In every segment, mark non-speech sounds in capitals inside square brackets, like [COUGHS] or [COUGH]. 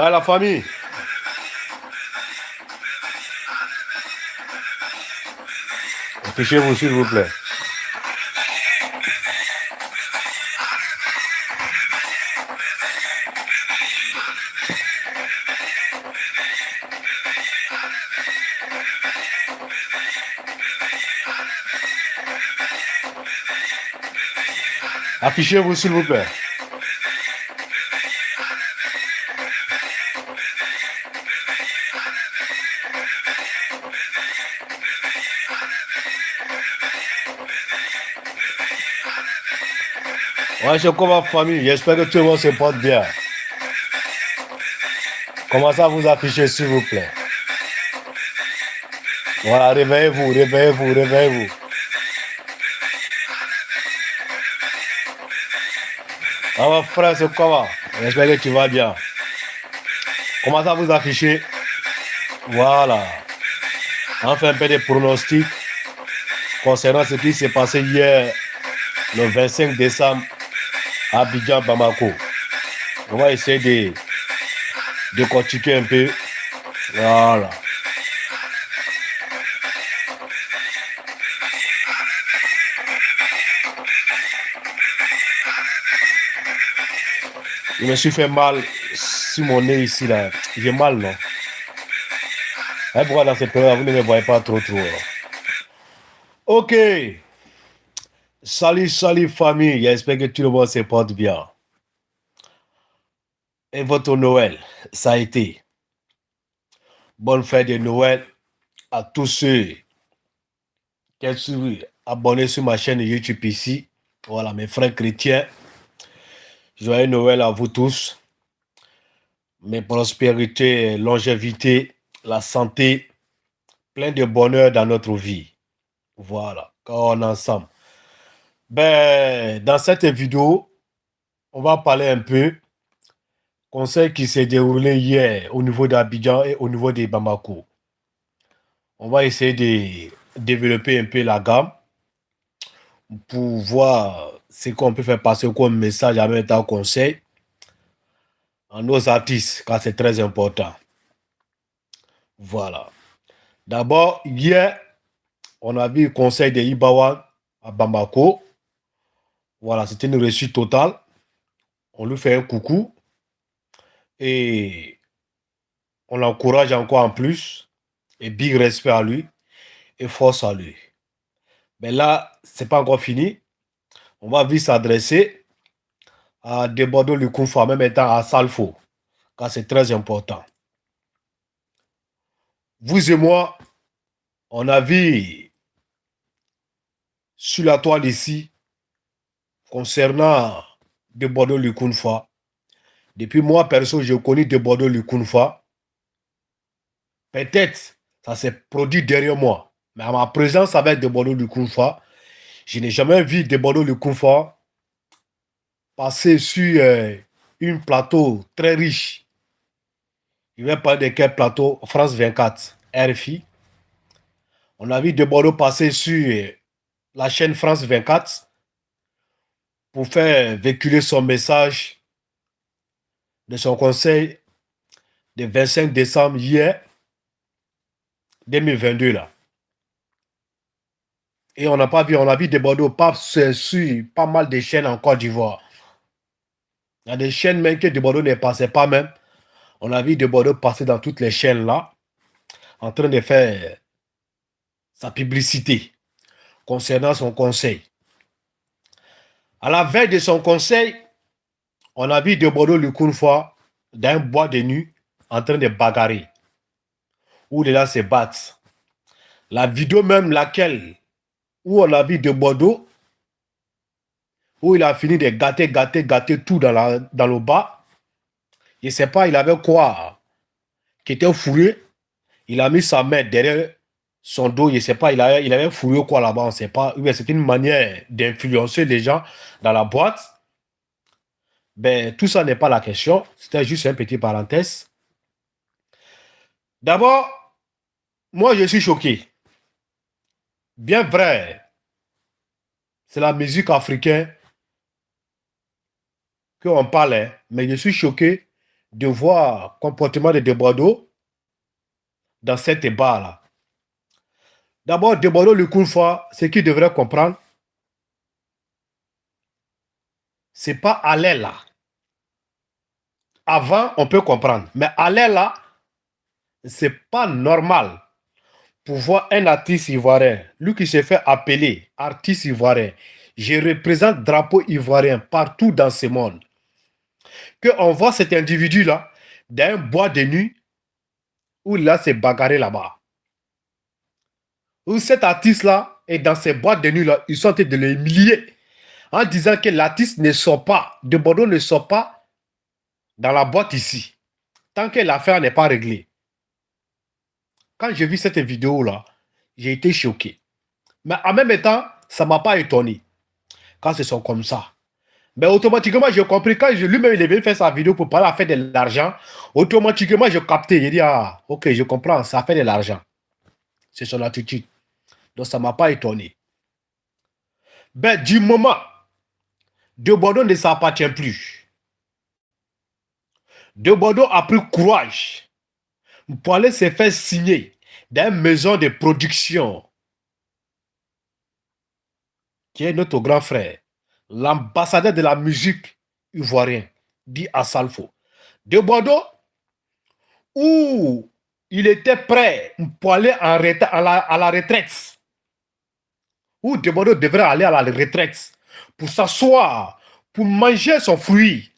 Ouais, la famille. Affichez-vous, s'il vous plaît. Affichez-vous, s'il vous plaît. Ouais, c'est comment famille. J'espère que tout le monde se porte bien. Commencez à vous afficher, s'il vous plaît. Voilà, réveillez-vous, réveillez-vous, réveillez-vous. Ah, mon frère, c'est comment? J'espère que tu vas bien. Commencez à vous afficher. Voilà. On fait un peu de pronostics concernant ce qui s'est passé hier, le 25 décembre Abidjan, Bamako. On va essayer de, de un peu. Voilà. Je me suis fait mal sur mon nez ici, là. J'ai mal, non? Pourquoi dans cette période, vous ne me voyez pas trop, trop? Ok. Salut, salut famille, j'espère que tout le monde se porte bien. Et votre Noël, ça a été. Bonne fête de Noël à tous ceux qui sont abonnés sur ma chaîne YouTube ici. Voilà, mes frères chrétiens. Joyeux Noël à vous tous. Mes prospérités, longévité, la santé, plein de bonheur dans notre vie. Voilà, quand on est ensemble. Ben, dans cette vidéo, on va parler un peu conseil qui s'est déroulé hier au niveau d'Abidjan et au niveau de Bamako. On va essayer de développer un peu la gamme pour voir ce qu'on peut faire passer comme message en même temps conseil à nos artistes, car c'est très important. Voilà. D'abord, hier, on a vu le conseil de Ibawan à Bamako. Voilà, c'était une réussite totale. On lui fait un coucou. Et on l'encourage encore en plus. Et big respect à lui. Et force à lui. Mais là, c'est pas encore fini. On va vite s'adresser à Debordo Lukunfa, même étant à Salfo. Car c'est très important. Vous et moi, on a vu sur la toile ici concernant de Bordeaux depuis moi, perso, je connais de Bordeaux. Peut-être ça s'est produit derrière moi. Mais à ma présence avec de Bordeaux je n'ai jamais vu de Bordeaux passer sur euh, une plateau très riche. Je vais parler de quel plateau? France 24, RFI. On a vu de passer sur euh, la chaîne France 24 pour faire véhiculer son message de son conseil du 25 décembre hier 2022 là. Et on n'a pas vu, on a vu des Bordeaux pas sur pas mal de chaînes en Côte d'Ivoire. Il y a des chaînes même que de Bordeaux ne passait pas même. On a vu de Bordeaux passer dans toutes les chaînes là, en train de faire sa publicité concernant son conseil. À la veille de son conseil, on a vu de Bordeaux fois dans un bois de nuit en train de bagarrer. Où les gens se battent. La vidéo même laquelle, où on a vu de Bordeaux, où il a fini de gâter, gâter, gâter tout dans, la, dans le bas. Je ne sais pas, il avait quoi qui était fourré. Il a mis sa main derrière son dos, je ne sais pas, il avait, il avait fouillé quoi là-bas, on ne sait pas. C'est une manière d'influencer les gens dans la boîte. Ben, tout ça n'est pas la question. C'était juste un petit parenthèse. D'abord, moi, je suis choqué. Bien vrai, c'est la musique africaine qu'on parlait, mais je suis choqué de voir comportement de Debordeaux dans cette débat-là. D'abord, le fois, ce qu'il devrait comprendre, c'est pas aller là. Avant, on peut comprendre. Mais aller là, c'est pas normal pour voir un artiste ivoirien, lui qui s'est fait appeler artiste ivoirien, je représente drapeau ivoirien partout dans ce monde, qu'on voit cet individu-là dans un bois de nuit où a s'est bagarré là-bas. Où cet artiste-là est dans ces boîtes de nuit-là, ils sont en train de l'humilier en disant que l'artiste ne sort pas, de Bordeaux ne sort pas dans la boîte ici, tant que l'affaire n'est pas réglée. Quand j'ai vu cette vidéo-là, j'ai été choqué. Mais en même temps, ça ne m'a pas étonné. Quand ce sont comme ça. Mais automatiquement, j'ai compris, quand lui-même il est venu faire sa vidéo pour parler à faire de l'argent, automatiquement, j'ai capté. J'ai dit, ah, ok, je comprends, ça fait de l'argent. C'est son attitude. Donc, ça ne m'a pas étonné. Ben, du moment, De Bordeaux ne s'appartient plus. De Bordeaux a pris courage pour aller se faire signer dans une maison de production qui est notre grand frère, l'ambassadeur de la musique ivoirienne, dit Assalfo. De Bordeaux, où il était prêt pour aller à, à la retraite, où De Bordeaux devrait aller à la retraite pour s'asseoir, pour manger son fruit,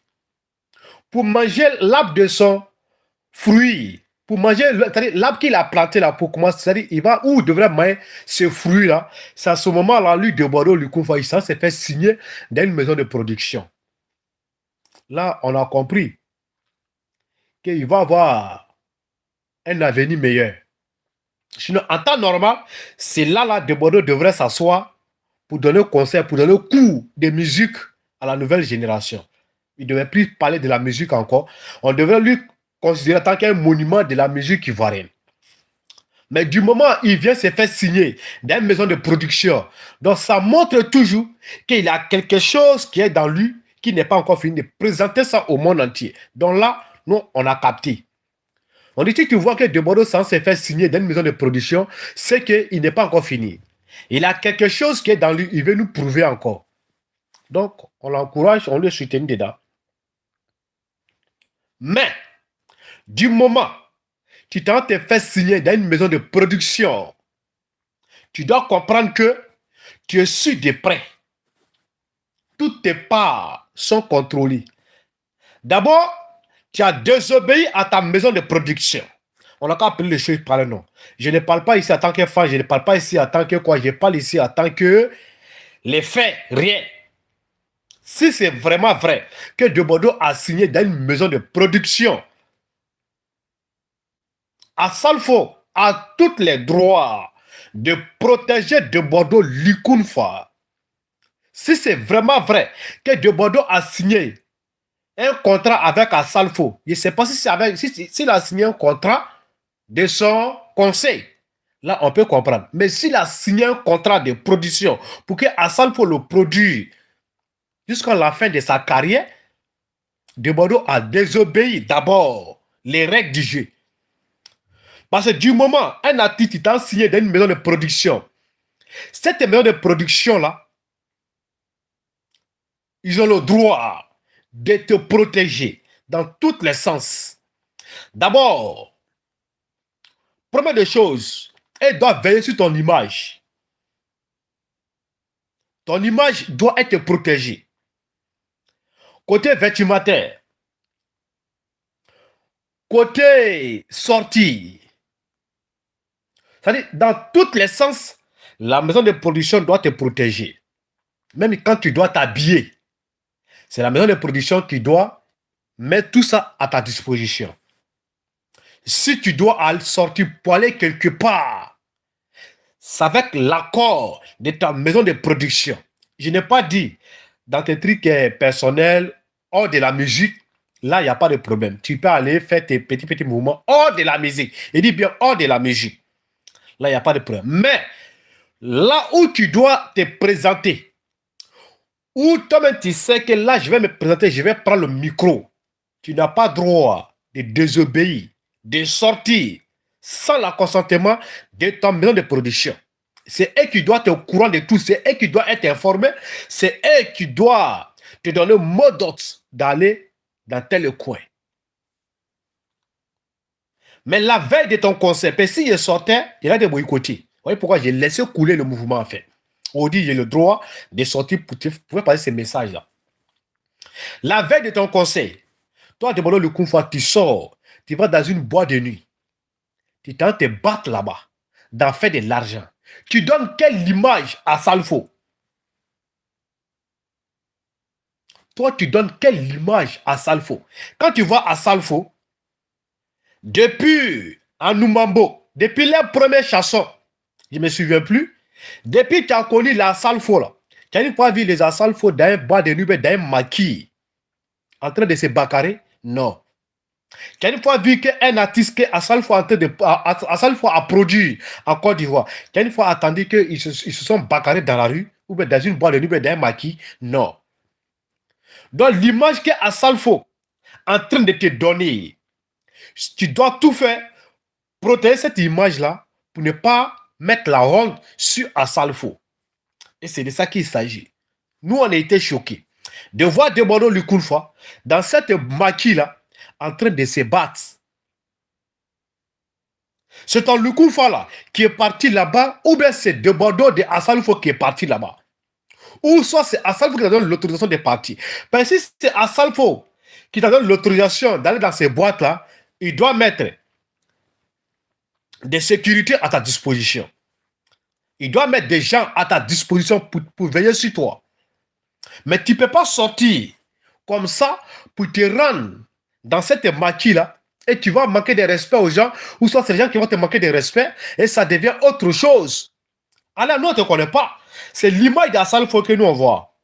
pour manger l'arbre de son fruit, pour manger l'arbre qu'il a planté là, pour commencer, c'est-à-dire, il va où il devrait manger ce fruit-là. C'est à ce moment-là, lui, de Bordeaux, lui, ça s'est fait signer dans une maison de production. Là, on a compris qu'il va avoir un avenir meilleur. Sinon, en temps normal, c'est là, là, de Bordeaux devrait s'asseoir pour donner conseil, pour donner cours de musique à la nouvelle génération. Il ne devrait plus parler de la musique encore. On devrait lui considéré tant qu'un monument de la musique ivoirienne. Mais du moment où il vient se faire signer dans une maison de production, donc ça montre toujours qu'il a quelque chose qui est dans lui qui n'est pas encore fini de présenter ça au monde entier. Donc là, nous, on a capté. On dit que tu vois que De Bordeaux sans se faire signer dans une maison de production, c'est qu'il n'est pas encore fini. Il a quelque chose qui est dans lui, il veut nous prouver encore. Donc, on l'encourage, on le soutient dedans. Mais, du moment tu t'en te fait signer dans une maison de production, tu dois comprendre que tu es su de près. Toutes tes parts sont contrôlées. D'abord, tu as désobéi à ta maison de production. On n'a qu'à appeler les choses par le nom. Je ne parle pas ici en tant que fan, je ne parle pas ici en tant que quoi, je parle ici en tant que les faits, rien. Si c'est vraiment vrai que De Bordeaux a signé dans une maison de production, à Salfo a tous les droits de protéger de Bordeaux l'Ikunfa. Si c'est vraiment vrai que de Bordeaux a signé un contrat avec Asalfo, je ne sais pas si c'est avec, s'il a signé un contrat de son conseil, là on peut comprendre. Mais s'il a signé un contrat de production pour que Asalfo le produise jusqu'à la fin de sa carrière, de Bordeaux a désobéi d'abord les règles du jeu. Parce que du moment, un artiste est signé dans une maison de production, cette maison de production-là, ils ont le droit de te protéger dans tous les sens. D'abord, première des choses, elle doit veiller sur ton image. Ton image doit être protégée. Côté vestimentaire, côté sortie, c'est-à-dire, dans tous les sens, la maison de production doit te protéger. Même quand tu dois t'habiller, c'est la maison de production qui doit mettre tout ça à ta disposition. Si tu dois sortir pour aller quelque part, c'est avec l'accord de ta maison de production. Je n'ai pas dit dans tes trucs euh, personnels, hors de la musique, là, il n'y a pas de problème. Tu peux aller faire tes petits, petits mouvements hors de la musique. Il dit bien hors de la musique. Là, il n'y a pas de problème. Mais là où tu dois te présenter, où toi-même tu sais que là, je vais me présenter, je vais prendre le micro. tu n'as pas droit de désobéir, de sortir sans le consentement de ton maison de production. C'est eux qui doivent être au courant de tout, c'est eux qui doivent être informés, c'est eux qui doivent te donner le mot d'ordre d'aller dans tel coin. Mais la veille de ton conseil, si je sortais, il a des boycottés. Vous voyez pourquoi j'ai laissé couler le mouvement en fait. Dit j'ai le droit de sortir pour, te, pour passer ces messages-là. La veille de ton conseil, toi, demandons le coup tu sors, tu vas dans une boîte de nuit. Tu tentes te battre là-bas, d'en faire de l'argent. Tu donnes quelle image à Salfo? Toi, tu donnes quelle image à Salfo? Quand tu vois à Salfo, depuis Anoumambo, depuis les premiers chassons, je ne me souviens plus, depuis que tu as connu la Salfo, tu n'as pas vu les Salfo dans un bois de nuit, dans un maquis, en train de se bacarer Non. Tu as une fois vu qu'un artiste qui a en train de, a produit en Côte d'Ivoire, tu as une fois attendu qu'ils se, ils se sont bacarés dans la rue, ou bien dans une boîte de nuit, dans un maquis? Non. Donc l'image que Asalfo en train de te donner, tu dois tout faire protéger cette image-là pour ne pas mettre la honte sur Asalfo. Et c'est de ça qu'il s'agit. Nous, on a été choqués de voir Debono Lukulfa dans cette maquille-là en train de se battre. C'est un Lukulfa là qui est parti là-bas ou bien c'est Debono de Asalfo qui est parti là-bas ou soit c'est Assalfo qui te donne l'autorisation de partir. Parce que si c'est Assalfo qui te donne l'autorisation d'aller dans ces boîtes-là, il doit mettre des sécurités à ta disposition. Il doit mettre des gens à ta disposition pour, veiller sur toi. Mais tu ne peux pas sortir comme ça pour te rendre dans cette maquille-là et tu vas manquer de respect aux gens, ou soit les gens qui vont te manquer de respect et ça devient autre chose. Alors, nous, on ne te connaît pas. C'est l'image d'Assalfo que nous on voit.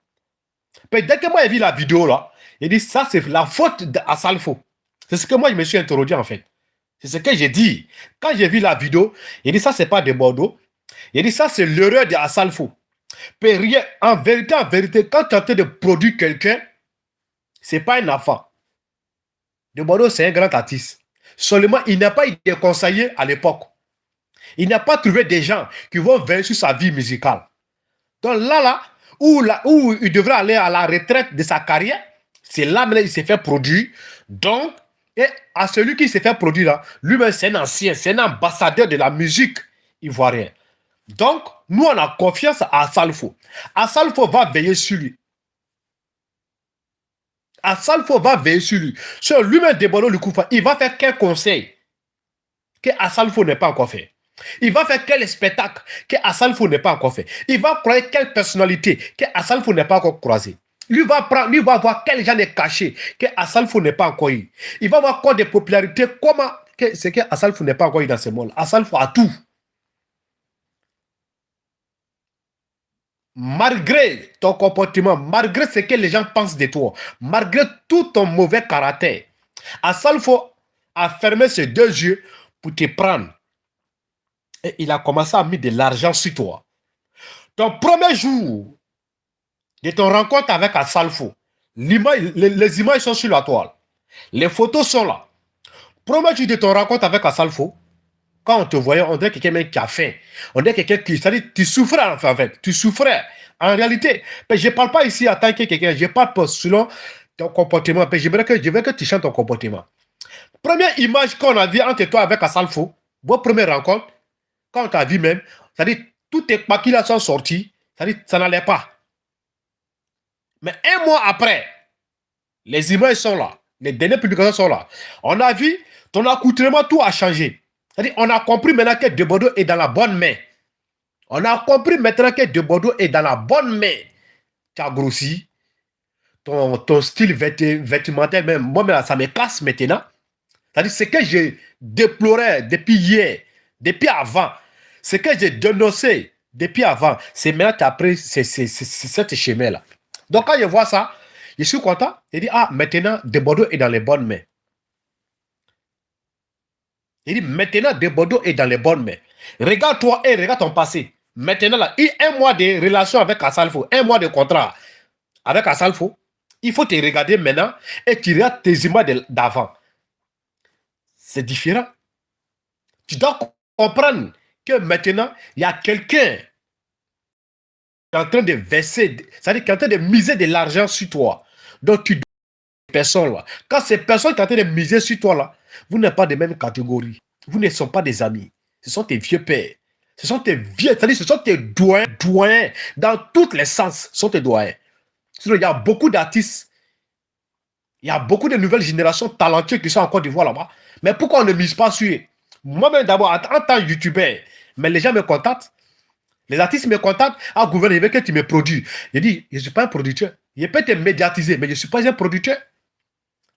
Mais dès que moi j'ai vu la vidéo là, il dit ça c'est la faute d'Assalfo. C'est ce que moi je me suis interrogé en fait. C'est ce que j'ai dit. Quand j'ai vu la vidéo, il dit ça c'est pas de Bordeaux. Il dit ça c'est l'erreur. Mais rien, en vérité, en vérité, quand tu es en train de produire quelqu'un, c'est pas un enfant. De Bordeaux, c'est un grand artiste. Seulement, il n'a pas été conseillé à l'époque. Il n'a pas trouvé des gens qui vont veiller sur sa vie musicale. Donc là, là, où, là, où il devrait aller à la retraite de sa carrière, c'est là où il s'est fait produire. Donc, et à celui qui s'est fait produire là, lui-même c'est un ancien, c'est un ambassadeur de la musique ivoirienne. Donc, nous on a confiance à Salfo. Salfo va veiller sur lui. Salfo va veiller sur lui. Sur lui-même, Debono Lukoufa, il va faire quel conseil que Salfo n'est pas encore fait? Il va faire quel spectacle que Assalfo n'est pas encore fait? Il va croire quelle personnalité que Assalfo n'est pas encore croisé. Lui va, prendre, lui va voir quel genre est caché que Assalfo n'est pas encore eu. Il va voir quoi de popularité, comment c'est que n'est pas encore eu dans ce monde. Assalfo a tout. Malgré ton comportement, malgré ce que les gens pensent de toi, malgré tout ton mauvais caractère, Assalfo a fermé ses deux yeux pour te prendre et il a commencé à mettre de l'argent sur toi. Ton premier jour de ton rencontre avec Asalfo, les, les, images sont sur la toile. Les photos sont là. Jour de ton rencontre avec Asalfo, quand on te voyait, on dirait quelqu'un qui a faim. On dirait quelqu'un qui... C'est-à-dire, tu souffrais en fait. Tu souffrais. En réalité, mais je ne parle pas ici en tant que quelqu'un. Je parle pas selon ton comportement. Que, je veux que tu chantes ton comportement. Première image qu'on a vue entre toi avec Asalfo, votre première rencontre, quand tu as vu même, c'est-à-dire, toutes tes là sont sortis, c'est-à-dire, ça n'allait pas. Mais un mois après, les images sont là, les dernières publications sont là. On a vu, ton accoutrement, tout a changé. C'est-à-dire, on a compris maintenant que De Bordeaux est dans la bonne main. On a compris maintenant que De Bordeaux est dans la bonne main. Tu as grossi. Ton, ton style vestimentaire, même, moi, ça me casse maintenant. C'est-à-dire, ce que je déplorais depuis hier, depuis avant. Ce que j'ai dénoncé depuis avant, c'est maintenant après cette chemin-là. Donc quand je vois ça, je suis content. Il dit, ah, maintenant, De Bordeaux est dans les bonnes mains. Il dit, maintenant, De Bordeaux est dans les bonnes mains. Regarde-toi et regarde ton passé. Maintenant, là, il y a un mois de relation avec Asalfo, un mois de contrat avec Asalfo. Il faut te regarder maintenant et tu regardes tes images d'avant. C'est différent. Tu dois comprendre que maintenant, il y a quelqu'un en train de verser, c'est-à-dire qui est en train de miser de l'argent sur toi. Donc, tu dois personnes là. Quand ces personnes sont en train de miser sur toi là, vous n'êtes pas de même catégorie. Vous ne sont pas des amis. Ce sont tes vieux pères. Ce sont tes vieux, c'est-à-dire ce sont tes doyens, doyens. Dans tous les sens, ce sont tes doyens. il y a beaucoup d'artistes. Il y a beaucoup de nouvelles générations talentueuses qui sont en Côte d'Ivoire là-bas. Mais pourquoi on ne mise pas sur eux? Moi-même d'abord, en tant que youtubeur, mais les gens me contactent. Les artistes me contactent. Ah, gouvernement, il que tu me produis. Je dis, je ne suis pas un producteur. Je peux te médiatiser, mais je ne suis pas un producteur.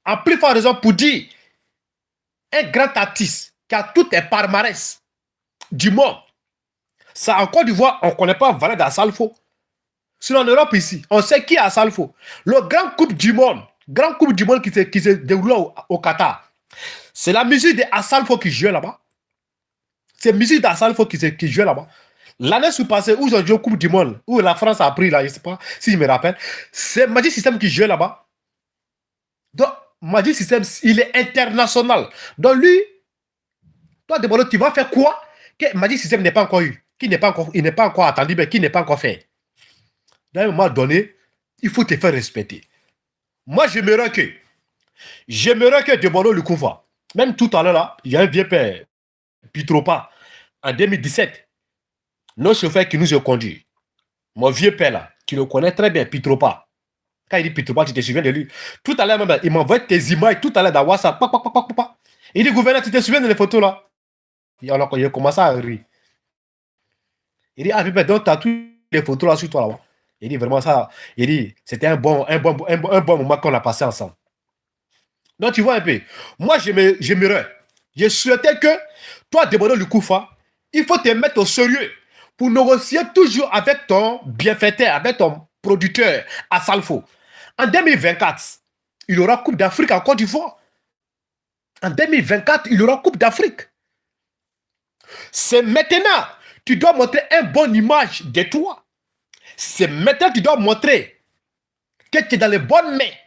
En plus forte raison pour dire, un grand artiste qui a toutes les palmarès du monde, ça en Côte d'Ivoire, on ne connaît pas Valère Assalfo. Sinon en Europe ici, on sait qui est Assalfo. Le grand coupe du monde, grand coupe du monde qui se, qui se déroule au, Qatar. C'est la musique de Assalfo qui joue là-bas. C'est la musique d'Assalfo qui, qui joue là-bas. L'année sous passée où ils ont joué au Coupe du Monde, où la France a pris là, je ne sais pas si je me rappelle, c'est Magic System qui joue là-bas. Donc, Magic System, il est international. Donc lui, toi, Debolo, tu vas faire quoi que Magic System n'est pas encore eu, qui n'est pas encore, il n'est pas encore attendu, mais qui n'est pas encore fait? D'un moment donné, il faut te faire respecter. Moi, j'aimerais que, j'aimerais que Debolo le couvre. Même tout à l'heure, là, il y a un vieux père, Pitropa, en 2017, nos chauffeurs qui nous ont conduits, mon vieux père là, qui le connaît très bien, Pitropa, quand il dit Pitropa, tu te souviens de lui? Tout à l'heure, même, il m'envoie tes images tout à l'heure dans WhatsApp. Il dit, gouverneur, tu te souviens de les photos là? Il a commencé à rire. Il dit, ah, mais donc, tu as toutes les photos là sur toi là. Il dit vraiment ça. Il dit, c'était un bon, un, bon, un, bon moment qu'on a passé ensemble. Donc, tu vois un peu. Moi, j'aimerais, je souhaitais que toi, Débordon Lukoufa, il faut te mettre au sérieux pour négocier toujours avec ton bienfaiteur, avec ton producteur à Salfo. En 2024, il y aura Coupe d'Afrique en Côte d'Ivoire. En 2024, il y aura Coupe d'Afrique. C'est maintenant, tu dois montrer une bonne image de toi. C'est maintenant que tu dois montrer que tu es dans les bonnes mains.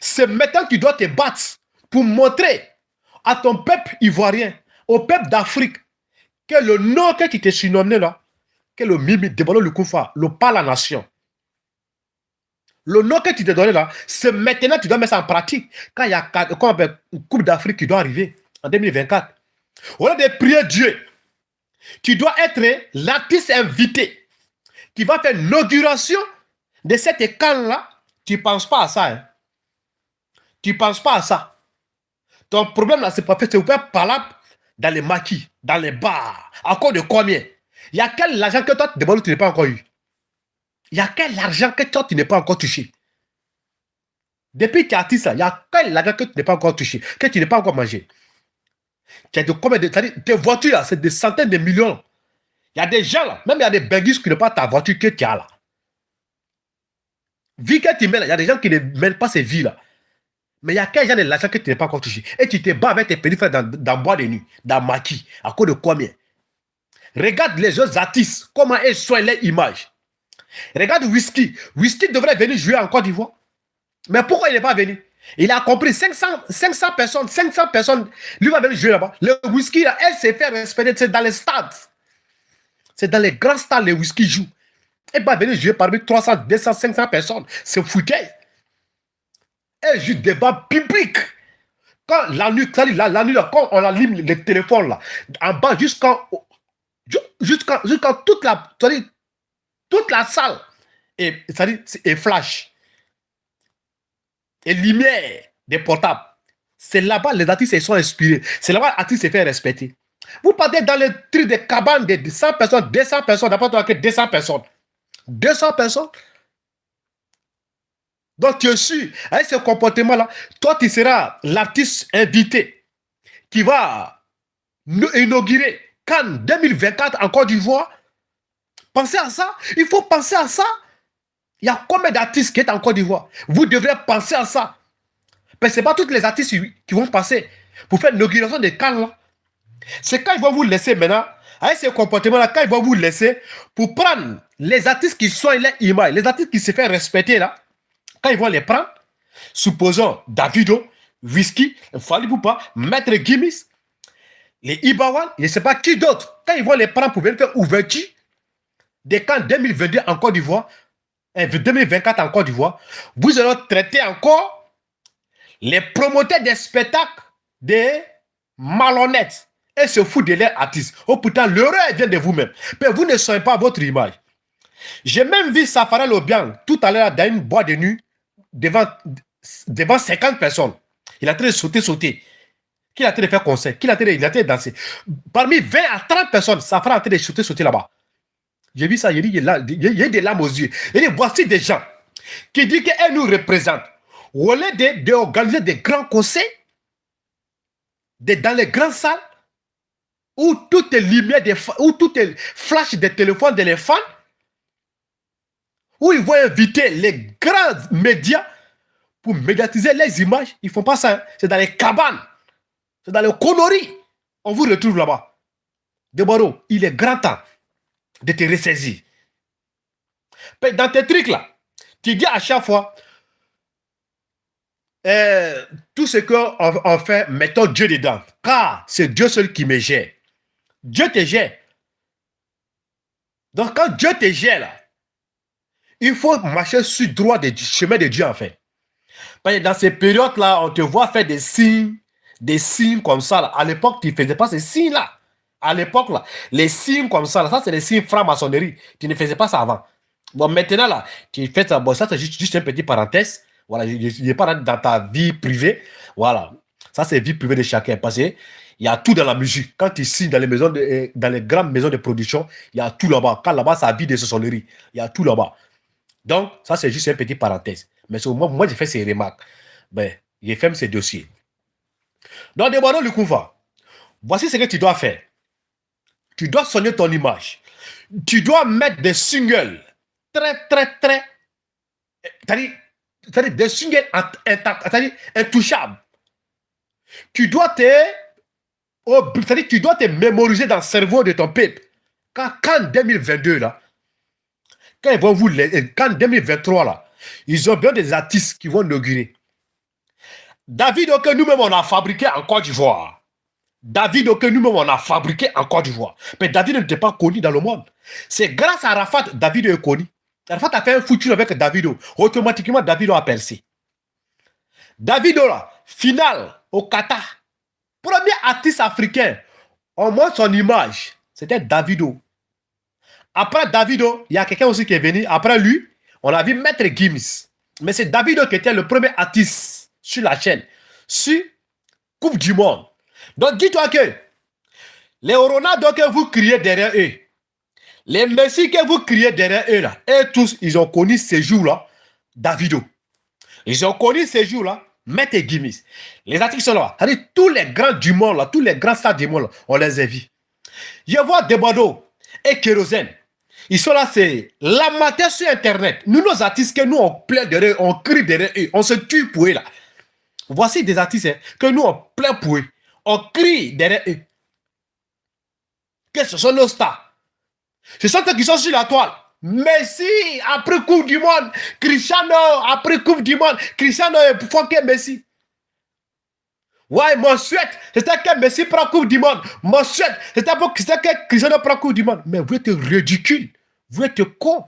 C'est maintenant que tu dois te battre pour montrer à ton peuple ivoirien, au peuple d'Afrique, que le nom que tu t'es surnommé là, que le Mimi, Debolo le Koufa, le pas la nation, le nom que tu te donnes là, c'est maintenant que tu dois mettre ça en pratique. Quand il y a une Coupe d'Afrique qui doit arriver en 2024. Au lieu de prier Dieu, tu dois être l'artiste invité qui va faire l'inauguration de cette camp-là. Tu ne penses pas à ça. Hein? Tu ne penses pas à ça. Ton problème là, c'est pas fait. C'est faire parler dans les maquis, dans les bars. Encore de combien? Il y a quel argent que toi, de tu n'as pas encore eu? Il y a quel argent que toi, tu n'es pas encore touché? Depuis que tu es artiste, il y a quel argent que tu n'es pas encore touché, que tu n'es pas encore mangé? De combien. Tes voitures, c'est des centaines de millions. Il y a des gens, là, même il y a des bengis qui n'ont pas ta voiture que tu as là. Vie que tu là, il y a des gens qui ne mènent pas ces vies là. Mais il y a quel genre de l'argent que tu n'es pas encore touché? Et tu te bats avec tes petits dans, dans bois de nuit, dans maquis, à cause de combien? Regarde les autres artistes, comment ils soignent leur image. Regarde Whisky. Whisky devrait venir jouer en Côte d'Ivoire. Mais pourquoi il n'est pas venu? Il a compris 500, 500 personnes, 500 personnes, lui va venir jouer là-bas. Le Whisky, là, elle s'est fait respecter, c'est dans les stades. C'est dans les grands stades, le Whisky joue. Elle va venir jouer parmi 300, 200, 500 personnes. C'est foutu. Elle joue débat public. Quand la nuit, la, la nuit, quand on allume les téléphones là, en bas, jusqu'en jusqu'en toute la, toute la salle est, est flash. Et lumière des portables. C'est là-bas les artistes sont inspirés. C'est là-bas les artistes se font respecter. Vous partez dans le truc de cabanes de 100 personnes, 200 personnes, d'après toi que 200 personnes. 200 personnes. Donc tu es sûr, avec ce comportement-là, toi tu seras l'artiste invité qui va inaugurer Cannes 2024 en Côte d'Ivoire Pensez à ça. Il faut penser à ça. Il y a combien d'artistes qui sont en Côte d'Ivoire? Vous devrez penser à ça. Mais ce n'est pas tous les artistes qui vont passer pour faire l'inauguration des camps. C'est quand ils vont vous laisser maintenant, avec ce comportement-là, quand ils vont vous laisser pour prendre les artistes qui soignent les images, les artistes qui se font respecter là, quand ils vont les prendre, supposons Davido, Whisky, Fali pas, Maître Gimis, les Ibawan, je ne sais pas qui d'autre, quand ils vont les prendre pour venir faire ouverture des camps 2022 en Côte d'Ivoire, 2024 en Côte d'Ivoire, vous allez traiter encore les promoteurs des spectacles des malhonnêtes et se foutent de leurs artistes. Oh putain, l'heure vient de vous-même. Mais vous ne soyez pas votre image. J'ai même vu Safara Lobiang tout à l'heure dans une boîte de nuit devant, devant 50 personnes. Il a train de sauter, sauter. Qui a de faire concert Qui a de, il a de danser? Parmi 20 à 30 personnes, Safara a train de sauter, sauter là-bas. J'ai vu ça, il y a des larmes aux yeux. Il dit, voici des gens qui disent qu'elle nous représente. Au lieu d'organiser de, des grands concerts, dans les grandes salles, où toutes les lumières, des, où toutes les flashs des téléphones de les fans, où ils vont inviter les grands médias pour médiatiser les images. Ils ne font pas ça. Hein. C'est dans les cabanes. C'est dans les conneries. On vous retrouve là-bas. Deboro, il est grand temps de te ressaisir. Dans tes trucs là, tu dis à chaque fois, euh, tout ce qu'on fait, mettons Dieu dedans. Car c'est Dieu seul qui me gère. Dieu te gère. Donc quand Dieu te gère il faut marcher sur le droit du chemin de Dieu en fait. Dans ces périodes-là, on te voit faire des signes, des signes comme ça. À l'époque, tu ne faisais pas ces signes-là. À l'époque, là, les signes comme ça, ça c'est les signes franc-maçonnerie. Tu ne faisais pas ça avant. Bon, maintenant, là, tu fais ça. Bon, ça, c'est juste, juste une petite parenthèse. Voilà, je n'ai pas dans ta vie privée. Voilà. Ça, c'est vie privée de chacun. Parce qu'il y a tout dans la musique. Quand tu signes dans les maisons, de, dans les grandes maisons de production, il y a tout là-bas. Quand là-bas, ça vie de sonnerie. Il y a tout là-bas. Donc, ça, c'est juste une petite parenthèse. Mais au moi, j'ai fait ces remarques. Ben, j'ai fait ces dossiers. Donc, demandons le couvent. Voici ce que tu dois faire. Tu dois soigner ton image. Tu dois mettre des singles très, très, très. C'est-à-dire des singles intouchables. Tu dois te. C'est-à-dire tu dois te mémoriser dans le cerveau de ton peuple. Quand, quand 2022, là, quand ils vont vous. Quand 2023, là, ils ont bien des artistes qui vont inaugurer. David, que nous-mêmes, on a fabriqué en Côte d'Ivoire. David, que nous-mêmes, on a fabriqué en Côte d'Ivoire. Mais David n'était pas connu dans le monde. C'est grâce à Rafat, David est connu. Rafat a fait un foutu avec David. Automatiquement, David a percé. David, là, final au Qatar. Premier artiste africain. On montre son image. C'était Davido. Après Davido, il y a quelqu'un aussi qui est venu. Après lui, on a vu Maître Gims. Mais c'est Davido qui était le premier artiste sur la chaîne. Sur Coupe du Monde. Donc dis-toi que les Ronaldo que vous criez derrière eux, les Messi que vous criez derrière eux, là, et tous, ils ont connu ces jours-là, Davido. Ils ont connu ces jours-là, Maître Gims. Les articles sont là. tous les grands du monde, là, tous les grands stars du monde, on les a vus. Je vois Debado et Kérosène. Ils sont là, c'est l'amateur sur Internet. Nous, nos artistes, que nous, on plaît derrière on crie derrière eux, on se tue pour eux, là. Voici des artistes hein, que nous, on plaît pour eux. On crie derrière eux. Que ce sont nos stars. Ce sont ceux qui sont sur la toile. Messi, après Coupe du Monde. Cristiano, après Coupe du Monde. Cristiano est fort que Messi. Ouais, mon souhait, c'était que Messi prend Coupe du Monde. Mon souhait, c'était que Cristiano prend Coupe du Monde. Mais vous êtes ridicule. Vous êtes con.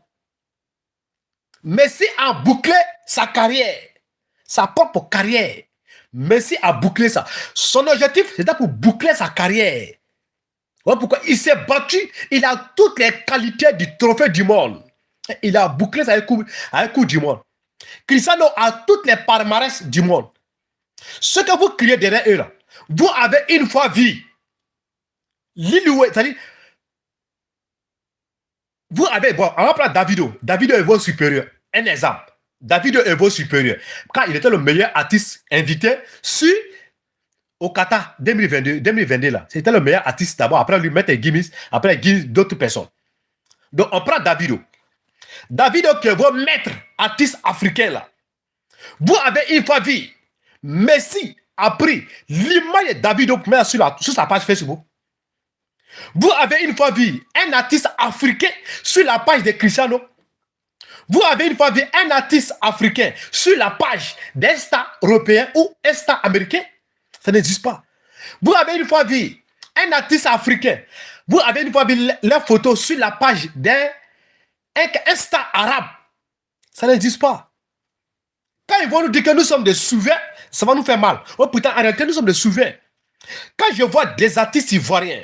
Messi a bouclé sa carrière. Sa propre carrière. Messi a bouclé ça. Son objectif, c'était pour boucler sa carrière. Pourquoi il s'est battu. Il a toutes les qualités du trophée du monde. Il a bouclé ça avec un coup du monde. Cristiano a toutes les palmarès du monde. Ce que vous criez derrière eux, là, vous avez une fois vu l'Iloué, c'est-à-dire, vous avez, bon, on va prendre Davido. Davido est votre supérieur. Un exemple. David est votre supérieur. Quand il était le meilleur artiste invité sur au Qatar 2022, 2022 là, c'était le meilleur artiste d'abord. Après lui mettre Gims, après Gims d'autres personnes. Donc on prend Davido. Davido qui est votre maître artiste africain là. Vous avez une fois vu Messi a pris l'image de Davido sur, sur sa page Facebook. Vous avez une fois vu un artiste africain sur la page de Cristiano Vous avez une fois vu un artiste africain sur la page d'un européen ou un américain? Ça n'existe pas. Vous avez une fois vu un artiste africain. Vous avez une fois vu la photo sur la page d'un un, arabe. Ça n'existe pas. Quand ils vont nous dire que nous sommes des souverains, ça va nous faire mal. Oh putain, en réalité, nous sommes des souverains. Quand je vois des artistes ivoiriens,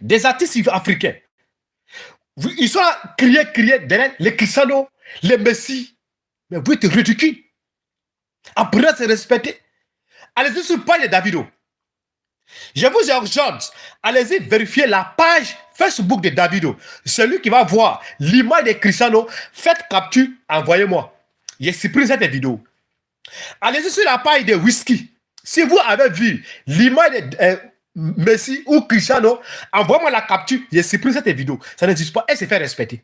des artistes africains, ils sont là, crier derrière les Cristiano, les Messi. Mais vous êtes ridicule. Apprenez à se respecter. Allez-y sur page de Davido. Je vous urgente, allez-y vérifier la page Facebook de Davido. Celui qui va voir l'image de Cristiano, faites capture, envoyez-moi. J'ai supprimé cette vidéo. Allez-y sur la page de Whisky. Si vous avez vu l'image de euh, Messi ou Cristiano, envoyez-moi la capture. J'ai supprimé cette vidéo. Ça n'existe pas. Elle se fait respecter.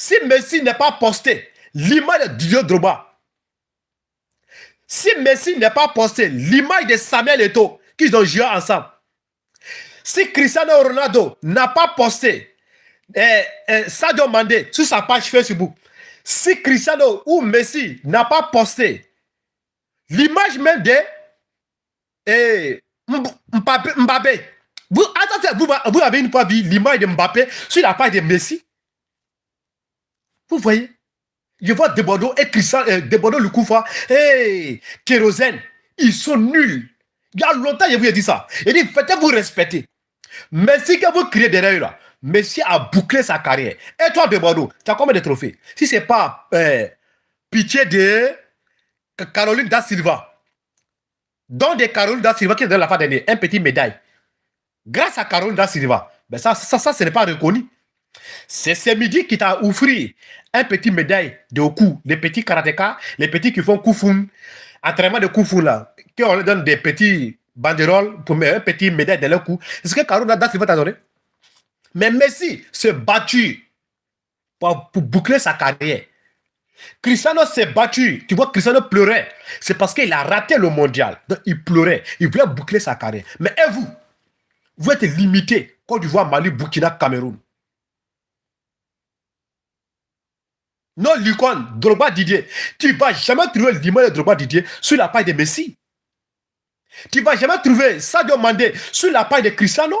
Si Messi n'est pas posté, l'image de Didier Droba, si Messi n'est pas posté, l'image de Samuel Eto'o, qu'ils ont joué ensemble, si Cristiano Ronaldo n'a pas posté eh, eh, Sadio Mande sur sa page Facebook, si Cristiano ou Messi n'a pas posté l'image même de eh, Mbappé, vous, attendez, vous, avez une fois vu l'image de Mbappé sur la page de Messi? Vous voyez? Je vois Debordeaux et Christian, euh, Debordeaux le Koufa, hey, Kérosène, ils sont nuls. Il y a longtemps, je vous ai dit ça. Il dit, faites-vous respecter. Merci que vous criez derrière là. Messi a bouclé sa carrière. Et toi, Debordeaux, tu as combien de trophées? Si ce n'est pas euh, pitié de Caroline Da Silva, dont de Caroline Da Silva qui est dans la fin d'année, un petit médaille. Grâce à Caroline Da Silva, ben ça, ça, ça, ce n'est pas reconnu. C'est ce midi qui t'a offert un petit médaille de cou, les petits karatékas, les petits qui font kufun, entraînement de kufun là, qui on leur donne des petits banderoles pour mettre un petit médaille dans leur cou. Est-ce que Caroline Da Silva t'a donné Mais Messi s'est battu pour, boucler sa carrière. Cristiano s'est battu. Tu vois, Cristiano pleurait. C'est parce qu'il a raté le mondial. Donc, il pleurait. Il voulait boucler sa carrière. Mais et vous? Vous êtes limité. Côte d'Ivoire, Mali, Burkina, Cameroun. Non, Lucon, Drogba Didier. Tu ne vas jamais trouver l'image de Drogba Didier sur la page de Messi. Tu ne vas jamais trouver Sadio Mandé sur la page de Cristiano.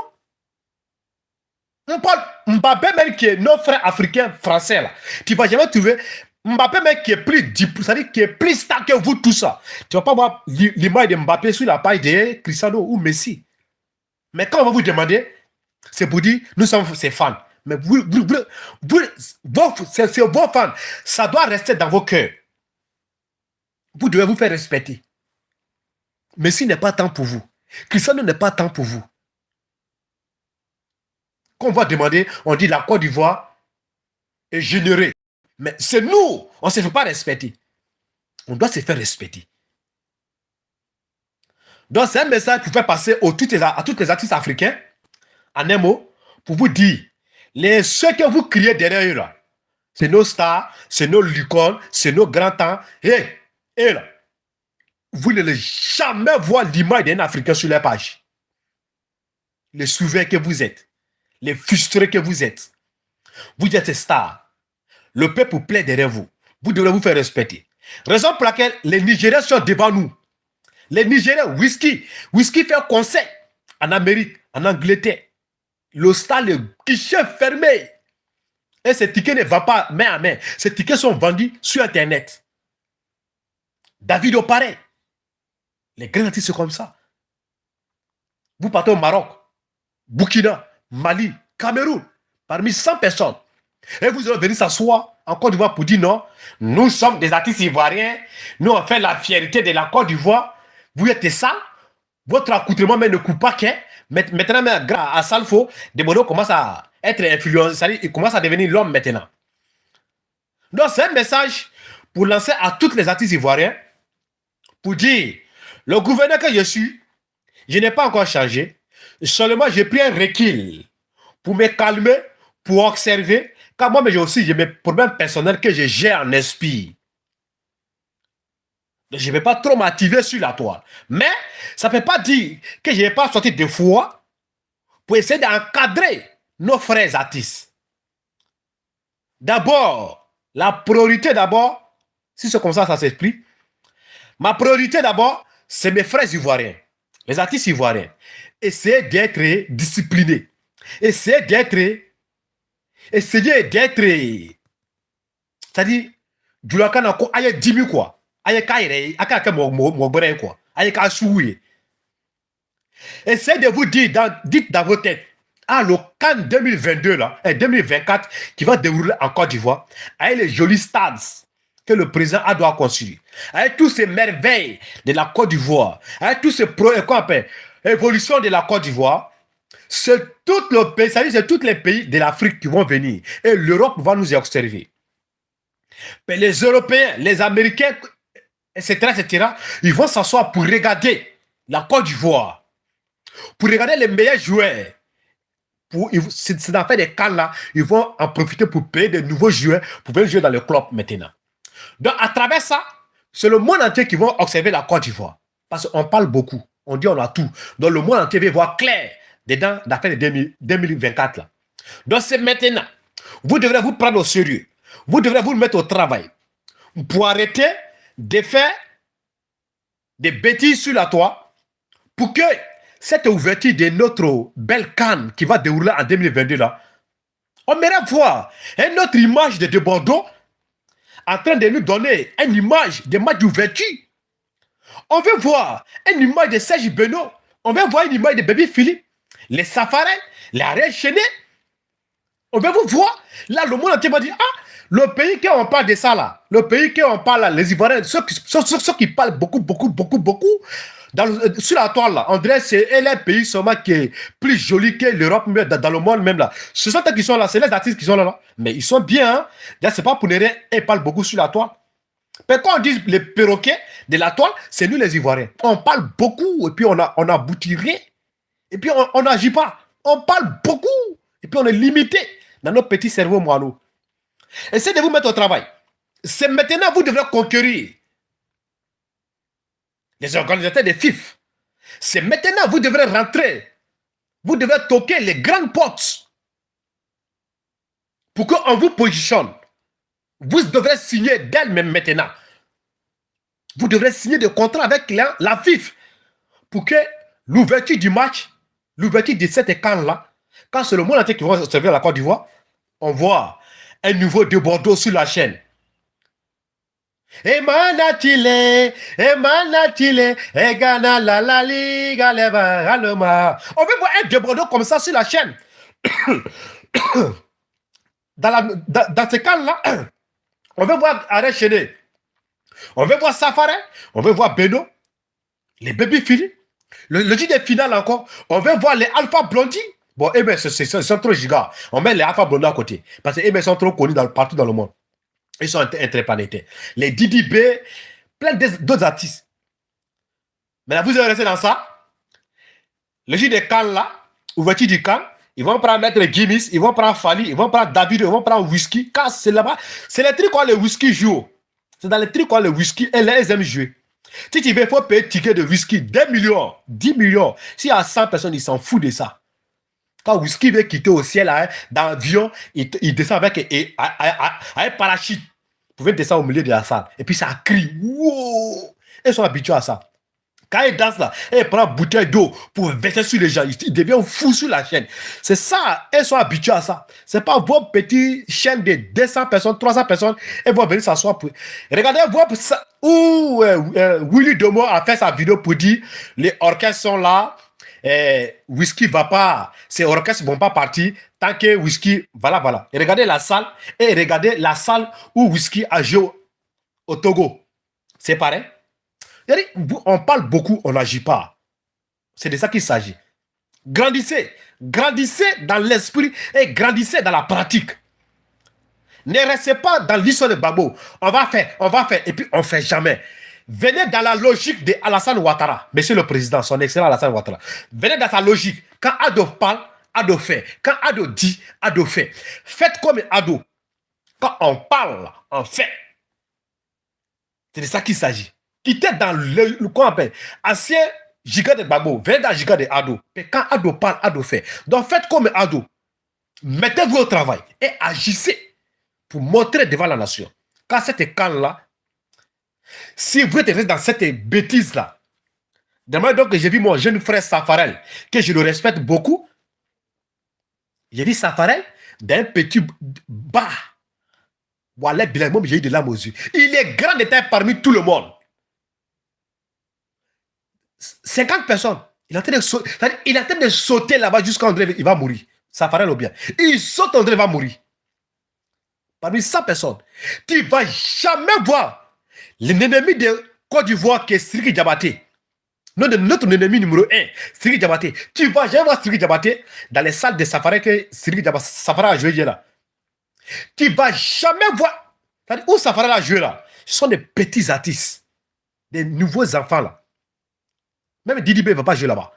Mbappé même qui est nos frères africains français là. Tu ne vas jamais trouver Mbappé même qui est plus c'est-à-dire qui est plus star que vous tout ça. Tu ne vas pas voir l'image de Mbappé sur la page de Cristiano ou Messi. Mais quand on va vous demander, c'est pour dire, nous sommes ses fans. Mais vous, vous, vous, c'est vos fans. Ça doit rester dans vos cœurs. Vous devez vous faire respecter. Messi n'est pas temps pour vous. Cristiano n'est pas temps pour vous. Quand on va demander, on dit la Côte d'Ivoire est générée. Mais c'est nous, on ne se fait pas respecter. On doit se faire respecter. Donc c'est un message qui fait passer à tous les artistes africains, en un mot, pour vous dire, les, ceux que vous criez derrière eux là, c'est nos stars, c'est nos licornes, c'est nos grands-temps. Et, et là, vous n'allez jamais voir l'image d'un Africain sur la page. Les souverains que vous êtes, les frustrés que vous êtes. Vous êtes stars. Le peuple plaît derrière vous. Vous devez vous faire respecter. Raison pour laquelle les Nigériens sont devant nous. Les Nigériens, whisky. Whisky fait concert en Amérique, en Angleterre. Le stade, guichet fermé. Et ces tickets ne vont pas main à main. Ces tickets sont vendus sur Internet. David au pareil. Les grands artistes, c'est comme ça. Vous partez au Maroc, Burkina, Mali, Cameroun, parmi 100 personnes. Et vous allez venir s'asseoir en Côte d'Ivoire pour dire non, nous sommes des artistes ivoiriens, nous on fait la fierté de la Côte d'Ivoire. Vous êtes ça, votre accoutrement ne coupe pas qu'un. Maintenant, grâce à Salfo, Debodo commence à être influencé, il commence à devenir l'homme maintenant. Donc, c'est un message pour lancer à tous les artistes ivoiriens pour dire le gouverneur que je suis, je n'ai pas encore changé. Seulement, j'ai pris un recul pour me calmer, pour observer. Car moi, j'ai aussi mes problèmes personnels que je gère en esprit. Je ne vais pas trop m'activer sur la toile. Mais ça ne peut pas dire que je n'ai pas sorti de fois pour essayer d'encadrer nos frères artistes. D'abord, La priorité d'abord, si c'est comme ça, ça s'explique. Ma priorité d'abord, c'est mes frères ivoiriens, les artistes ivoiriens. Essayez d'être disciplinés. Essayez d'être. Essayez d'être. C'est-à-dire, du lakana ko aye dimi quoi. Kaire, aka ka mo mo quoi. Ka. Essayez de vous dire, dites dans vos têtes, ah, le Cannes 2022, là, et 2024, qui va dérouler en Côte d'Ivoire, avec les jolis stades que le président a doit construire, avec tous ces merveilles de la Côte d'Ivoire, avec tous ces pro, quoi appelle, évolution de la Côte d'Ivoire, c'est tout le pays, c'est tous les pays de l'Afrique qui vont venir. Et l'Europe va nous observer. Mais les Européens, les Américains, etc., etc., ils vont s'asseoir pour regarder la Côte d'Ivoire, pour regarder les meilleurs joueurs. C'est dans des cas là, ils vont en profiter pour payer de nouveaux joueurs pour venir jouer dans le club maintenant. Donc, à travers ça, c'est le monde entier qui va observer la Côte d'Ivoire. Parce qu'on parle beaucoup. On dit on a tout. Donc, le monde entier va voir clair dedans l'affaire de 2024 là. Donc, c'est maintenant. Vous devrez vous prendre au sérieux. Vous devrez vous mettre au travail pour arrêter de faire des bêtises sur la toit pour que cette ouverture de notre belle canne qui va dérouler en 2022 là, on aimerait voir une autre image de, de Bordeaux en train de nous donner une image de match d'ouverture. On veut voir une image de Serge Benoît. On veut voir une image de Baby Philippe. Les safarins, les arrêts chaînés. On veut vous voir. Là, le monde entier va dire, ah, le pays qui on parle de ça là, le pays qui on parle là, les Ivoiriens, ceux qui, ceux, qui parlent beaucoup, beaucoup, beaucoup, beaucoup, euh, sur la toile là, André, c'est un pays seulement qui est plus joli que l'Europe, dans, dans, le monde même là. Ce sont eux qui sont là, c'est les artistes qui sont là, là. Mais ils sont bien, hein. c'est pas pour rien, ils parlent beaucoup sur la toile. Mais quand on dit les perroquets de la toile, c'est nous les Ivoiriens. On parle beaucoup et puis on a, on rien. Et puis on n'agit pas. On parle beaucoup et puis on est limité dans notre petit cerveau moineau. Essayez de vous mettre au travail. C'est maintenant vous devrez conquérir les organisateurs des FIF. C'est maintenant vous devrez rentrer. Vous devrez toquer les grandes portes pour qu'on vous positionne. Vous devrez signer d'elle-même maintenant. Vous devrez signer des contrats avec la, la FIF pour que l'ouverture du match, l'ouverture de cette camp-là, quand c'est le monde entier qui va servir la Côte d'Ivoire, on voit un nouveau de Bordeaux sur la chaîne. Emanatile, Emanatile, Egana la la liga leva aloma. On veut voir un de Bordeaux comme ça sur la chaîne. [COUGHS] dans, la, ce cas-là, [COUGHS] on veut voir Arrêt Chéné. On veut voir Safari. On veut voir Beno. Les baby Philly. Le, le des finales encore. On veut voir les Alpha Blondie. Bon, eh bien, c'est trop giga. On met les Alpha Blondie à côté. Parce que, eh ils sont trop connus partout dans le monde. Ils sont interplanétaires. Les Didi B, plein d'autres artistes. Mais là, vous allez rester dans ça. Le jeu des camps là, ouverture du camp, ils vont prendre Maître Gimis, ils vont prendre Fali, ils vont prendre David, ils vont prendre Whisky. Car c'est là-bas, c'est les trucs où le whisky joue. C'est dans les trucs où le whisky, et les aiment jouer. Si tu veux, il faut payer ticket de whisky 2 millions, 10 millions. S'il y a 100 personnes, ils s'en foutent de ça. Quand whisky veut quitter au ciel hein, dans l'avion, il, il, descend avec un parachute. Vous pouvez descendre au milieu de la salle. Et puis ça crie. Wow! Ils sont habitués à ça. Quand il danse là, il prend une bouteille d'eau pour verser sur les gens. Il devient fou sur la chaîne. C'est ça, elles sont habituées à ça. C'est pas vos petites chaînes de 200 personnes, 300 personnes, elles vont venir s'asseoir pour... Regardez, ça, où euh, euh, Willy Domo a fait sa vidéo pour dire les orchestres sont là, et Whisky va pas, ces orchestres vont pas partir tant que Whisky, voilà, voilà. Et regardez la salle, et regardez la salle où Whisky a joué au Togo. C'est pareil. On parle beaucoup, on n'agit pas. C'est de ça qu'il s'agit. Grandissez. Grandissez dans l'esprit et grandissez dans la pratique. Ne restez pas dans l'histoire de Babo. On va faire, on va faire, et puis on ne fait jamais. Venez dans la logique de Ouattara, monsieur le président, son excellent Alassane Ouattara. Venez dans sa logique. Quand Ado parle, Ado fait. Quand Ado dit, Ado fait. Faites comme Ado. Quand on parle, on fait. C'est de ça qu'il s'agit était dans le, le qu'on appelle ancien giga de Babo, venez dans giga de Ado. Et quand Ado parle, Ado fait. Donc faites comme Ado. Mettez-vous au travail et agissez pour montrer devant la nation. Quand cette camp-là, si vous êtes dans cette bêtise-là, demain donc j'ai vu mon jeune frère Safarel, que je le respecte beaucoup. J'ai vu Safarel d'un petit bas. J'ai eu de. Il est grand d'état parmi tout le monde. 50 personnes. Il est en train de sauter, de sauter là-bas jusqu'à André, il va mourir. Safarel au bien. Il saute, André va mourir. Parmi 100 personnes. Tu ne vas jamais voir l'ennemi de Côte d'Ivoire qui est Siri Diabaté. Notre ennemi numéro 1, Siri Diabaté. Tu vas jamais voir Siri Diabaté dans les salles de Safari que Siri Safari a joué là. Tu vas jamais voir. Où Safari a joué là Ce sont des petits artistes. Des nouveaux enfants là. Même Didi B ne va pas jouer là-bas.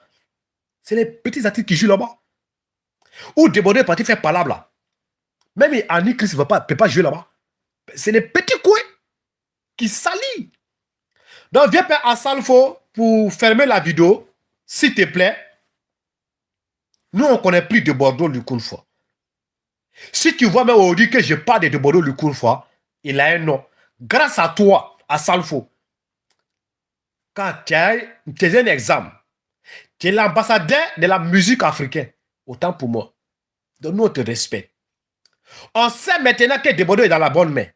C'est les petits artistes qui jouent là-bas. Ou Débordé est parti faire palabre là. Même Annie Christ ne peut pas jouer là-bas. C'est les petits coins qui. Donc, viens à Salfo pour fermer la vidéo, s'il te plaît. Nous, on ne connaît plus de Bordeaux fois. Si tu vois même aujourd'hui que je parle de Bordeaux fois, il a un nom. Grâce à toi, à Salfo, quand tu es un exemple, tu es l'ambassadeur de la musique africaine. Autant pour moi. Donc nous, on te respecte. On sait maintenant que Debodo est dans la bonne main.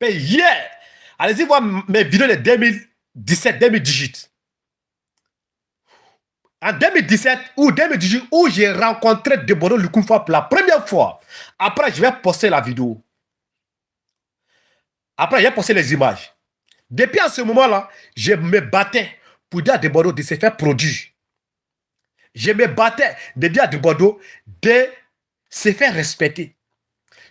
Mais hier, allez-y voir mes vidéos de 2017-2018. En 2017 ou 2018, où j'ai rencontré Debodo Lukunfa pour la première fois. Après, je vais poster la vidéo. Après, je vais poster les images. Depuis à ce moment-là, je me battais pour dire à Debodo de se faire produire. Je me battais de dire à Debodo de se faire respecter.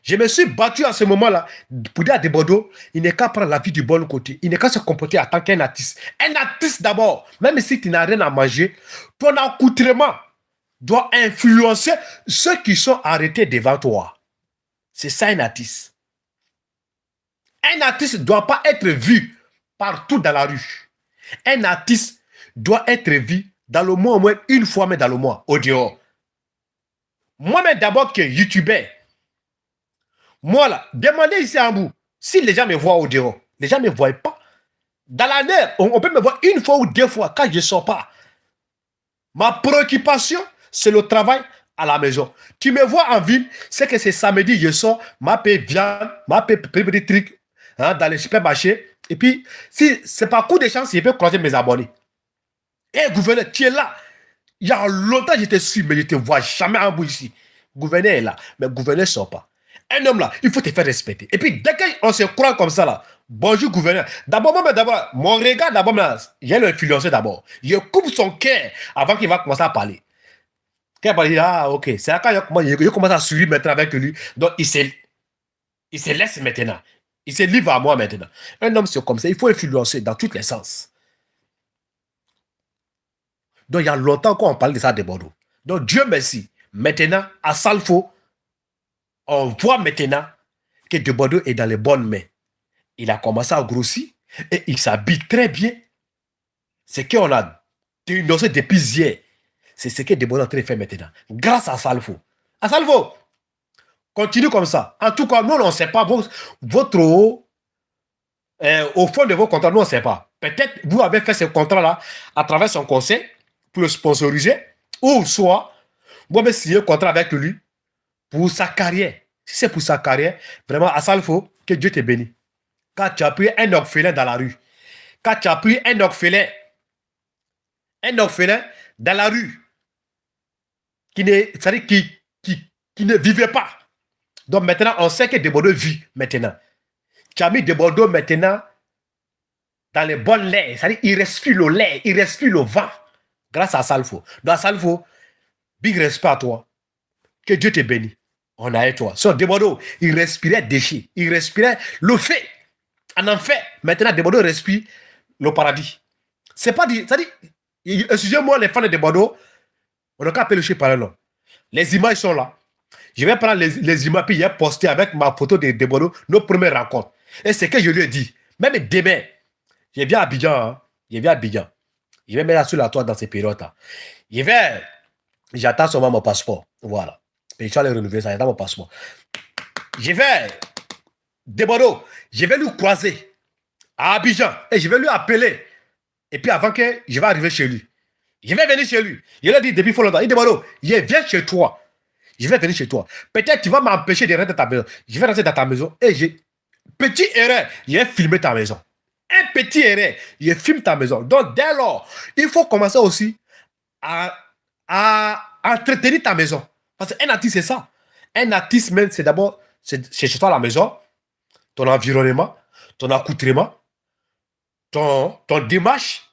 Je me suis battu à ce moment-là pour dire à Debodo, il n'est qu'à prendre la vie du bon côté. Il n'est qu'à se comporter en tant qu'un artiste. Un artiste d'abord, même si tu n'as rien à manger, ton accoutrement doit influencer ceux qui sont arrêtés devant toi. C'est ça un artiste. Un artiste ne doit pas être vu partout dans la rue. Un artiste doit être vu dans le mois au moins une fois, mais dans le mois, au dehors. Moi-même d'abord que youtubeur, moi là, demandez ici en bout, si les gens me voient au dehors, les gens ne me voient pas. Dans l'année, on, on, peut me voir une fois ou deux fois quand je ne sors pas. Ma préoccupation, c'est le travail à la maison. Tu me vois en ville, c'est que c'est samedi, je sors, ma paix viande, ma paix des trucs hein, dans les supermarchés. Et puis, si c'est pas coup de chance, je peux croiser mes abonnés. Et eh, gouverneur, tu es là. Il y a longtemps, je te suis, mais je ne te vois jamais en bout ici. Gouverneur est là, mais gouverneur ne sort pas. Un homme là, il faut te faire respecter. Et puis, dès qu'on se croit comme ça là, bonjour gouverneur. D'abord, d'abord, mon regard d'abord, j'ai l'influencer d'abord. Je coupe son cœur avant qu'il va commencer à parler. Quand il dire, ah, ok, c'est là quand je commence à suivre maintenant avec lui. Donc, il se, il se laisse maintenant. Il se livre à moi maintenant. Un homme, c'est comme ça. Il faut influencer dans tous les sens. Donc, il y a longtemps qu'on parle de ça de Bordeaux. Donc, Dieu merci. Maintenant, à Salfo, on voit maintenant que De est dans les bonnes mains. Il a commencé à grossir et il s'habille très bien. C'est qu'on a dénoncé depuis hier. C'est ce que De Bordeaux est maintenant. Grâce à Salfo. À Salfo, continue comme ça. En tout cas, nous, on ne sait pas votre, euh, au fond de vos contrats, nous, on ne sait pas. Peut-être vous avez fait ce contrat-là à travers son conseil pour le sponsoriser, ou soit vous avez signé un contrat avec lui pour sa carrière. Si c'est pour sa carrière, vraiment, faut que Dieu te bénisse. Quand tu as pris un orphelin dans la rue, quand tu as pris un orphelin, un orphelin dans la rue, qui ne, qui, qui, qui ne vivait pas. Donc maintenant, on sait que Debordeaux vit maintenant. Tu as mis Debordeaux maintenant dans les bonnes lait. C'est-à-dire il respire le lait, il respire le vent. Grâce à Salfo. Dans Salfo, big respect à toi. Que Dieu te bénisse. On a toi. Sur Debordeaux, il respirait déchets. Il respirait le fait. En enfer. Maintenant, Debordeaux respire le paradis. C'est pas dit. C'est-à-dire, excusez-moi les fans de Debordeaux, on n'a qu'à chien par nom. Les images sont là. Je vais prendre les, images puis a posté avec ma photo de Debordeaux nos premières rencontres. Et c'est que je lui ai dit. Même demain, je viens à Abidjan. Hein. Je viens à Abidjan. Je vais mettre sur la toile dans ces périodes-là. Je vais, j'attends seulement mon passeport. Voilà. Et je vais renouveler ça, j'attends mon passeport. Je vais, De je vais lui croiser à Abidjan et je vais lui appeler. Et puis avant que je vais arriver chez lui, je vais venir chez lui. Lui ai dit depuis longtemps, il dit je viens chez toi. Je vais venir chez toi. Peut-être tu vas m'empêcher de rentrer dans ta maison. Je vais rentrer dans ta maison et j'ai. Petit erreur, je vais filmer ta maison. Un petit erreur, je filme ta maison. Donc dès lors, il faut commencer aussi à, à entretenir ta maison. Parce qu'un artiste, c'est ça. Un artiste, même, c'est d'abord, chez toi la maison, ton environnement, ton accoutrement, ton, ton démarche,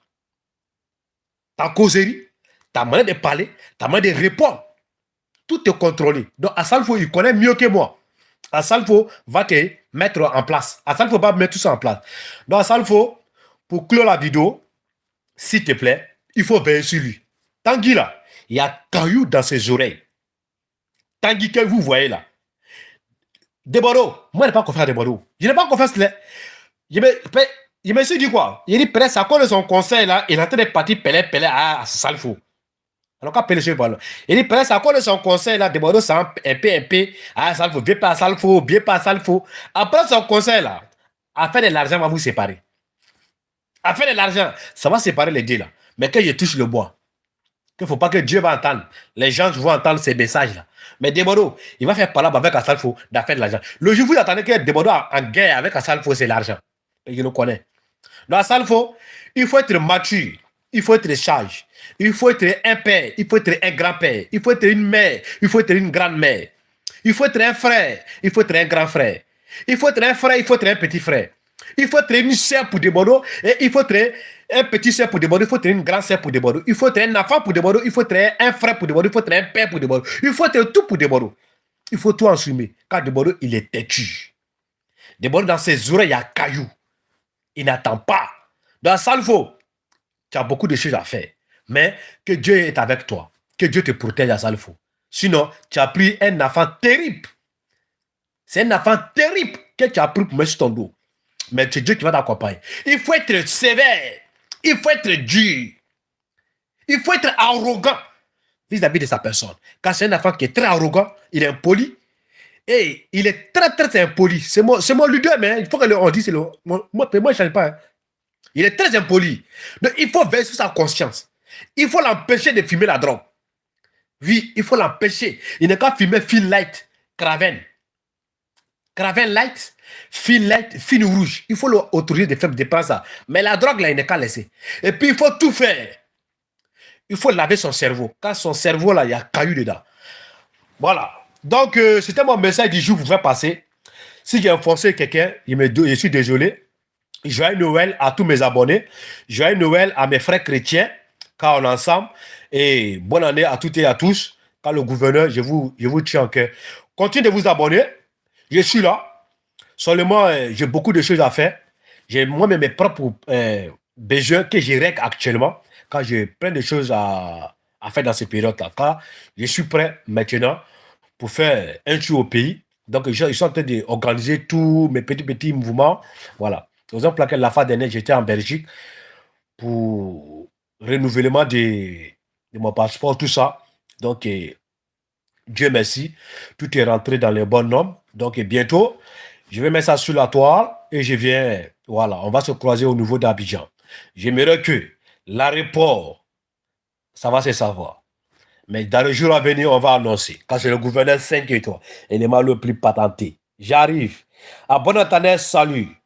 ta causerie, ta manière de parler, ta manière de répondre. Tout est contrôlé. Donc, Asalfo, il connaît mieux que moi. Asalfo va te mettre en place. Asalfo va mettre tout ça en place. Donc, Asalfo, pour clore la vidéo, s'il te plaît, il faut veiller sur lui. Tanguy là, il y a caillou dans ses oreilles. Tanguy que vous voyez là. Deboro, moi je n'ai pas confiance à Deboro. Je n'ai pas confiance là. Je me, je me suis dit quoi? Il dit peut-être à cause de son conseil là, il est en train de partir pelé pelé à, à Salfo. Alors quand pelé voilà. Il dit peut-être à cause de son conseil là, Deboro c'est un peu un peu à Salfo, bien pas à Salfo, bien pas à Salfo. Après son conseil là, à faire de l'argent va vous séparer. À faire de l'argent, ça va séparer les deux là. Mais quand je touche le bois, il ne faut pas que Dieu va entendre. Les gens vont entendre ces messages-là. Mais Debodo, il va faire parler avec Assalfo d'affaire de l'argent. Le jour où vous attendez que Debodo en guerre avec Assalfo, c'est l'argent. Et je le connais. Donc Assalfo, il faut être mature. Il faut être sage. Il faut être un père. Il faut être un grand-père. Il faut être une mère. Il faut être une grande-mère. Il faut être un frère. Il faut être un grand frère. Il faut être un frère. Il faut être un petit frère. Il faut être une sœur pour Debodo. Et il faut être un petit soeur pour Debodo, il faut être une grande soeur pour Debodo, il faut être un enfant pour Debodo, il faut être un frère pour Debodo, il faut être un père pour Debodo, il faut être tout pour Debodo. Il faut tout assumer. Car Debodo, il est têtu. Debodo, dans ses oreilles, il y a caillou. Il n'attend pas. Dans Salvo, tu as beaucoup de choses à faire. Mais que Dieu est avec toi. Que Dieu te protège à Salvo. Sinon, tu as pris un enfant terrible. C'est un enfant terrible que tu as pris pour mettre sur ton dos. Mais c'est Dieu qui va t'accompagner. Il faut être sévère. Il faut être dur. Il faut être arrogant vis-à-vis de sa personne. Quand c'est un enfant qui est très arrogant, il est impoli. Et il est très, très impoli. C'est mon, mon leader, mais il faut le, dise, le, moi, moi, je ne change pas. Hein. Il est très impoli. Donc, il faut veiller sur sa conscience. Il faut l'empêcher de fumer la drogue. Oui, il faut l'empêcher. Il n'est qu'à fumer Fin Light, Craven. Craven Light, Light, fin rouge. Il faut l'autoriser de faire des ça. Mais la drogue, là, il n'est qu'à laisser. Et puis, il faut tout faire. Il faut laver son cerveau. Quand son cerveau, là, il y a caillou dedans. Voilà. Donc, euh, c'était mon message du jour pour faire passer. Si j'ai enfoncé quelqu'un, je suis désolé. Joyeux Noël à tous mes abonnés. Joyeux Noël à mes frères chrétiens, car on est ensemble. Et bonne année à toutes et à tous. Car le gouverneur, je vous, je vous tiens en cœur. Continuez de vous abonner. Je suis là. Seulement, euh, j'ai beaucoup de choses à faire. J'ai moi-même mes propres euh, besoins que je règle actuellement quand j'ai plein de choses à, faire dans ces périodes-là. Car je suis prêt maintenant pour faire un tour au pays. Donc, je, suis en train d'organiser tous mes petits, petits mouvements. Voilà. Par exemple, la fois dernière, j'étais en Belgique pour renouvellement de, de, mon passeport, tout ça. Donc, euh, Dieu merci, tout est rentré dans les bons normes. Donc, bientôt, je vais mettre ça sur la toile et je viens, voilà, on va se croiser au niveau d'Abidjan. J'aimerais que l'aéroport, ça va se savoir. Mais dans le jour à venir, on va annoncer. Quand c'est le gouverneur 5 étoiles, et le le plus patenté. J'arrive. À bon entendeur, salut.